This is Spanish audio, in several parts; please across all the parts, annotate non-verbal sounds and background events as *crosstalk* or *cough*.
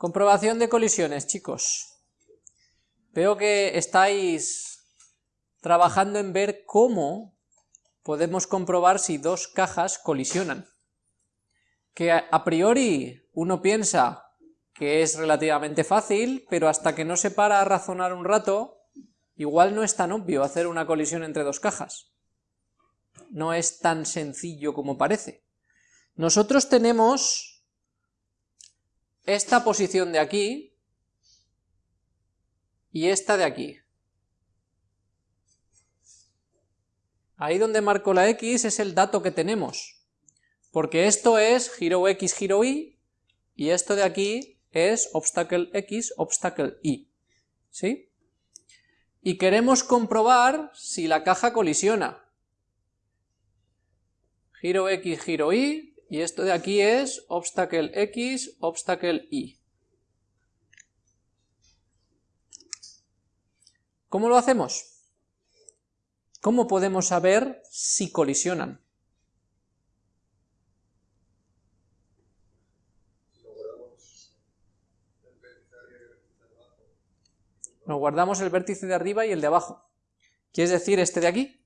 Comprobación de colisiones, chicos. Veo que estáis trabajando en ver cómo podemos comprobar si dos cajas colisionan. Que a priori uno piensa que es relativamente fácil, pero hasta que no se para a razonar un rato, igual no es tan obvio hacer una colisión entre dos cajas. No es tan sencillo como parece. Nosotros tenemos esta posición de aquí y esta de aquí. Ahí donde marco la X es el dato que tenemos, porque esto es giro X, giro Y, y esto de aquí es obstacle X, obstacle Y, ¿sí? Y queremos comprobar si la caja colisiona. Giro X, giro Y, y esto de aquí es obstacle X, obstacle Y. ¿Cómo lo hacemos? ¿Cómo podemos saber si colisionan? Nos guardamos el vértice de arriba y el de abajo. ¿Quieres decir este de aquí?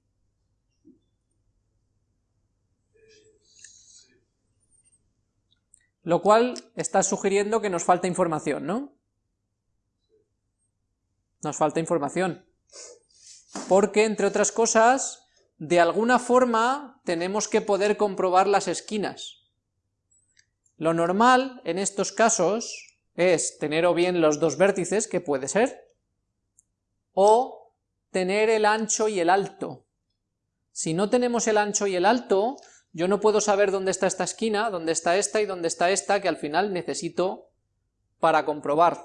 Lo cual está sugiriendo que nos falta información, ¿no? Nos falta información porque, entre otras cosas, de alguna forma tenemos que poder comprobar las esquinas. Lo normal en estos casos es tener o bien los dos vértices, que puede ser, o tener el ancho y el alto. Si no tenemos el ancho y el alto, yo no puedo saber dónde está esta esquina, dónde está esta y dónde está esta, que al final necesito para comprobar.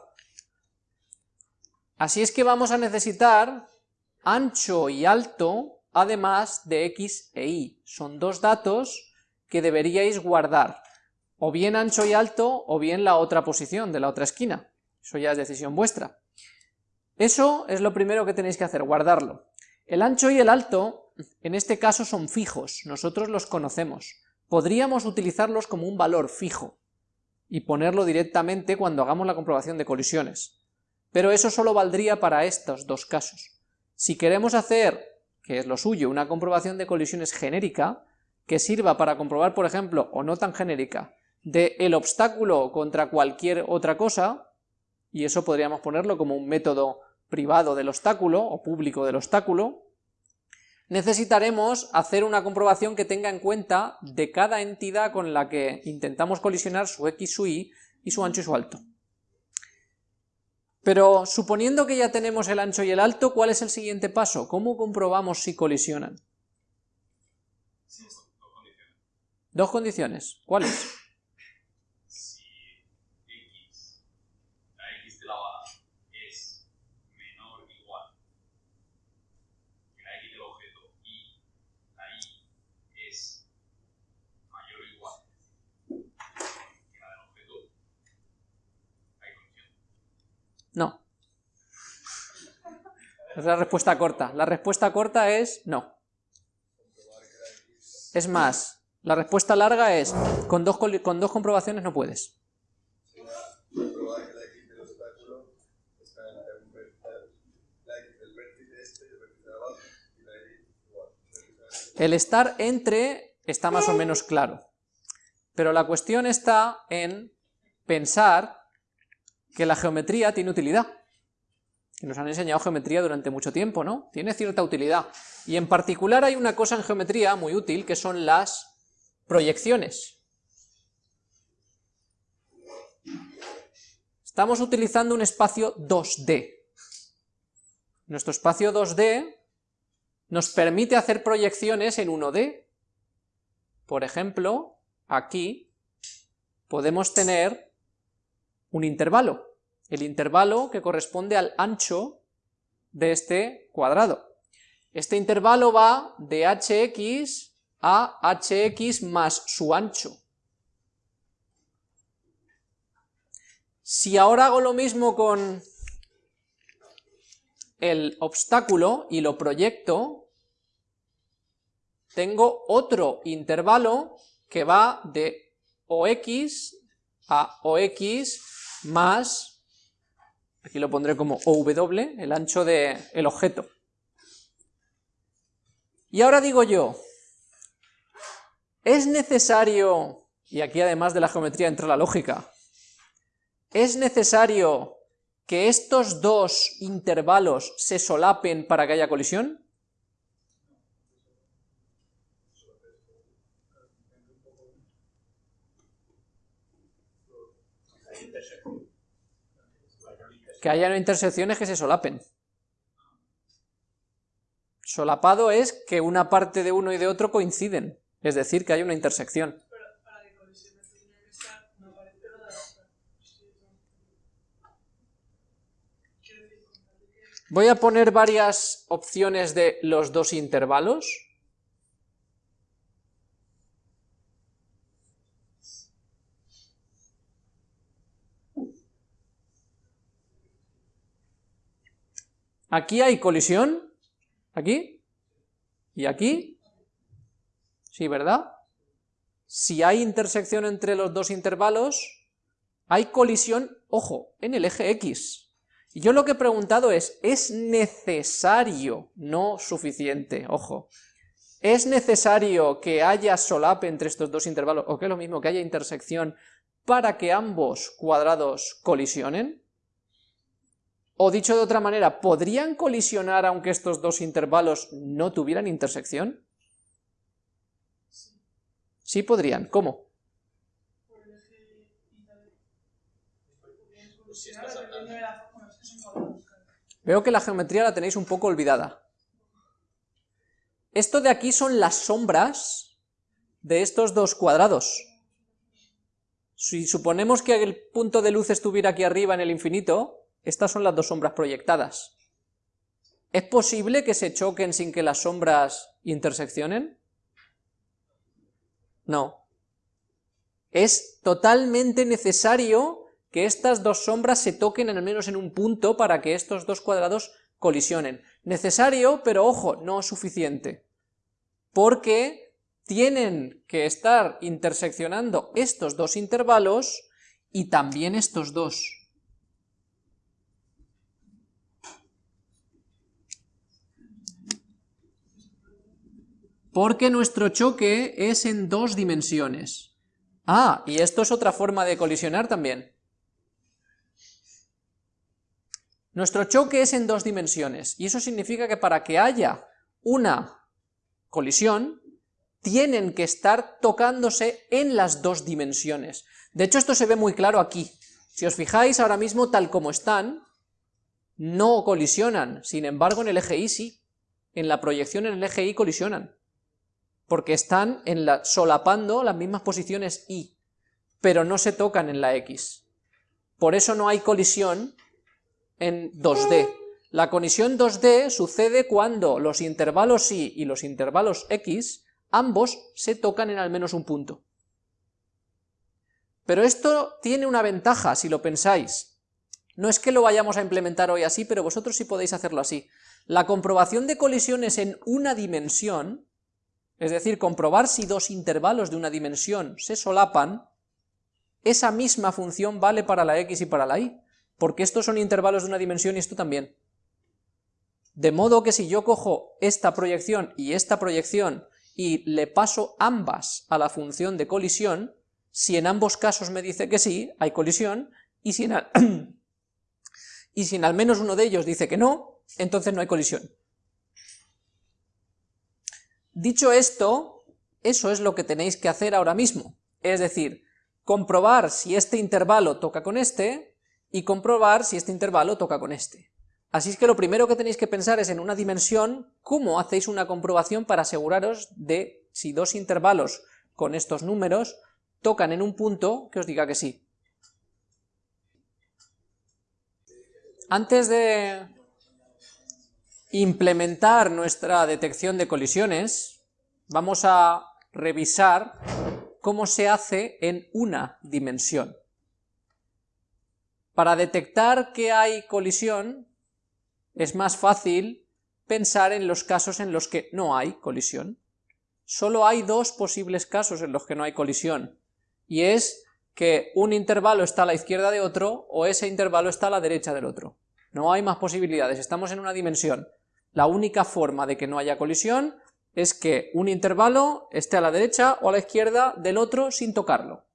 Así es que vamos a necesitar ancho y alto, además de x e y. Son dos datos que deberíais guardar, o bien ancho y alto, o bien la otra posición de la otra esquina. Eso ya es decisión vuestra. Eso es lo primero que tenéis que hacer, guardarlo. El ancho y el alto, en este caso son fijos, nosotros los conocemos. Podríamos utilizarlos como un valor fijo, y ponerlo directamente cuando hagamos la comprobación de colisiones. Pero eso solo valdría para estos dos casos. Si queremos hacer, que es lo suyo, una comprobación de colisiones genérica, que sirva para comprobar, por ejemplo, o no tan genérica, de el obstáculo contra cualquier otra cosa, y eso podríamos ponerlo como un método privado del obstáculo, o público del obstáculo, necesitaremos hacer una comprobación que tenga en cuenta de cada entidad con la que intentamos colisionar su x, su y, y su ancho y su alto. Pero suponiendo que ya tenemos el ancho y el alto, ¿cuál es el siguiente paso? ¿Cómo comprobamos si colisionan? dos condiciones. ¿Dos condiciones? ¿Cuáles? No. Es la respuesta corta. La respuesta corta es no. Es más, la respuesta larga es con dos, con dos comprobaciones no puedes. El estar entre está más o menos claro, pero la cuestión está en pensar que la geometría tiene utilidad. Nos han enseñado geometría durante mucho tiempo, ¿no? Tiene cierta utilidad. Y en particular hay una cosa en geometría muy útil, que son las proyecciones. Estamos utilizando un espacio 2D. Nuestro espacio 2D nos permite hacer proyecciones en 1D. Por ejemplo, aquí podemos tener un intervalo, el intervalo que corresponde al ancho de este cuadrado. Este intervalo va de hx a hx más su ancho. Si ahora hago lo mismo con el obstáculo y lo proyecto, tengo otro intervalo que va de ox a ox más, aquí lo pondré como OW, el ancho del el objeto. Y ahora digo yo, ¿es necesario, y aquí además de la geometría entra la lógica, ¿es necesario que estos dos intervalos se solapen para que haya colisión? Que haya intersecciones que se solapen. Solapado es que una parte de uno y de otro coinciden, es decir, que hay una intersección. Voy a poner varias opciones de los dos intervalos. Aquí hay colisión, ¿Aquí? ¿Y aquí? Sí, ¿verdad? Si hay intersección entre los dos intervalos, hay colisión, ojo, en el eje X. Y yo lo que he preguntado es, ¿es necesario, no suficiente, ojo, ¿es necesario que haya solape entre estos dos intervalos, o que es lo mismo, que haya intersección, para que ambos cuadrados colisionen? O dicho de otra manera, ¿podrían colisionar aunque estos dos intervalos no tuvieran intersección? Sí podrían, ¿cómo? Veo que la geometría la tenéis un poco olvidada. Esto de aquí son las sombras de estos dos cuadrados. Si suponemos que el punto de luz estuviera aquí arriba en el infinito, estas son las dos sombras proyectadas. ¿Es posible que se choquen sin que las sombras interseccionen? No. Es totalmente necesario que estas dos sombras se toquen al menos en un punto para que estos dos cuadrados colisionen. Necesario, pero ojo, no suficiente. Porque tienen que estar interseccionando estos dos intervalos y también estos dos. Porque nuestro choque es en dos dimensiones. Ah, y esto es otra forma de colisionar también. Nuestro choque es en dos dimensiones, y eso significa que para que haya una colisión, tienen que estar tocándose en las dos dimensiones. De hecho, esto se ve muy claro aquí. Si os fijáis, ahora mismo, tal como están, no colisionan, sin embargo, en el eje Y sí. En la proyección en el eje Y colisionan porque están solapando las mismas posiciones y, pero no se tocan en la x. Por eso no hay colisión en 2D. La colisión 2D sucede cuando los intervalos y y los intervalos x, ambos se tocan en al menos un punto. Pero esto tiene una ventaja, si lo pensáis. No es que lo vayamos a implementar hoy así, pero vosotros sí podéis hacerlo así. La comprobación de colisiones en una dimensión es decir, comprobar si dos intervalos de una dimensión se solapan, esa misma función vale para la x y para la y, porque estos son intervalos de una dimensión y esto también. De modo que si yo cojo esta proyección y esta proyección y le paso ambas a la función de colisión, si en ambos casos me dice que sí, hay colisión, y si en, *clears throat* y si en al menos uno de ellos dice que no, entonces no hay colisión. Dicho esto, eso es lo que tenéis que hacer ahora mismo, es decir, comprobar si este intervalo toca con este, y comprobar si este intervalo toca con este. Así es que lo primero que tenéis que pensar es en una dimensión, cómo hacéis una comprobación para aseguraros de si dos intervalos con estos números tocan en un punto que os diga que sí. Antes de implementar nuestra detección de colisiones, vamos a revisar cómo se hace en una dimensión. Para detectar que hay colisión, es más fácil pensar en los casos en los que no hay colisión. Solo hay dos posibles casos en los que no hay colisión, y es que un intervalo está a la izquierda de otro o ese intervalo está a la derecha del otro. No hay más posibilidades, estamos en una dimensión. La única forma de que no haya colisión es que un intervalo esté a la derecha o a la izquierda del otro sin tocarlo.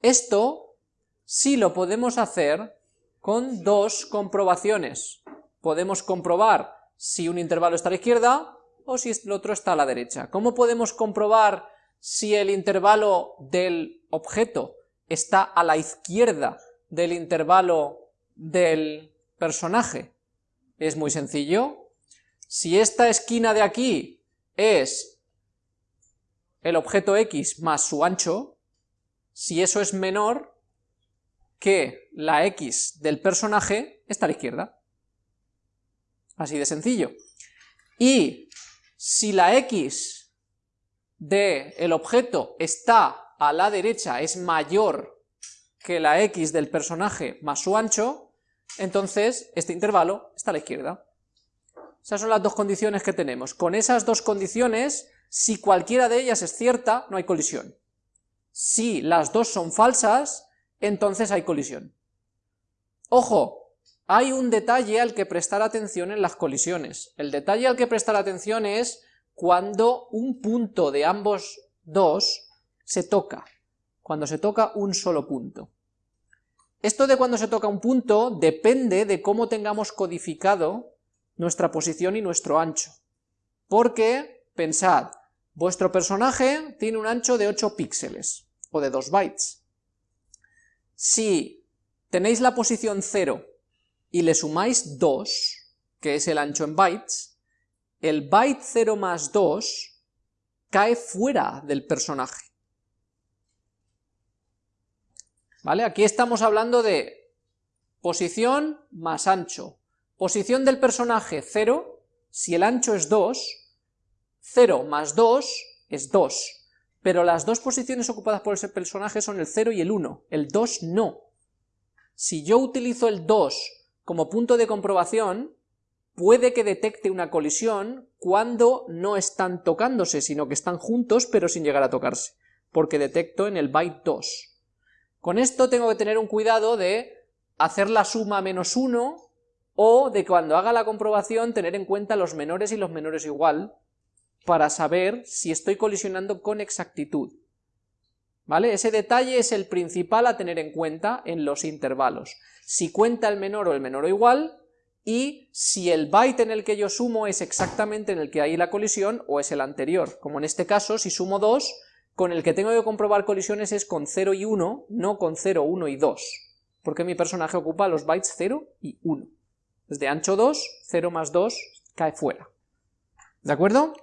Esto sí lo podemos hacer con dos comprobaciones. Podemos comprobar si un intervalo está a la izquierda o si el otro está a la derecha. ¿Cómo podemos comprobar si el intervalo del objeto está a la izquierda del intervalo del personaje? Es muy sencillo. Si esta esquina de aquí es el objeto x más su ancho, si eso es menor que la x del personaje, está a la izquierda. Así de sencillo. Y si la x del el objeto está a la derecha, es mayor que la x del personaje más su ancho, entonces este intervalo está a la izquierda. Esas son las dos condiciones que tenemos. Con esas dos condiciones, si cualquiera de ellas es cierta, no hay colisión. Si las dos son falsas, entonces hay colisión. Ojo, hay un detalle al que prestar atención en las colisiones. El detalle al que prestar atención es cuando un punto de ambos dos se toca, cuando se toca un solo punto. Esto de cuando se toca un punto depende de cómo tengamos codificado nuestra posición y nuestro ancho. Porque, pensad, vuestro personaje tiene un ancho de 8 píxeles, o de 2 bytes. Si tenéis la posición 0 y le sumáis 2, que es el ancho en bytes, el byte 0 más 2 cae fuera del personaje. ¿Vale? Aquí estamos hablando de posición más ancho. Posición del personaje 0, si el ancho es 2, 0 más 2 es 2, pero las dos posiciones ocupadas por ese personaje son el 0 y el 1, el 2 no. Si yo utilizo el 2 como punto de comprobación, puede que detecte una colisión cuando no están tocándose, sino que están juntos pero sin llegar a tocarse, porque detecto en el byte 2. Con esto tengo que tener un cuidado de hacer la suma menos 1, o de cuando haga la comprobación tener en cuenta los menores y los menores igual, para saber si estoy colisionando con exactitud. ¿Vale? Ese detalle es el principal a tener en cuenta en los intervalos. Si cuenta el menor o el menor o igual, y si el byte en el que yo sumo es exactamente en el que hay la colisión o es el anterior. Como en este caso, si sumo 2, con el que tengo que comprobar colisiones es con 0 y 1, no con 0, 1 y 2, porque mi personaje ocupa los bytes 0 y 1. Desde ancho 2, 0 más 2 cae fuera. ¿De acuerdo?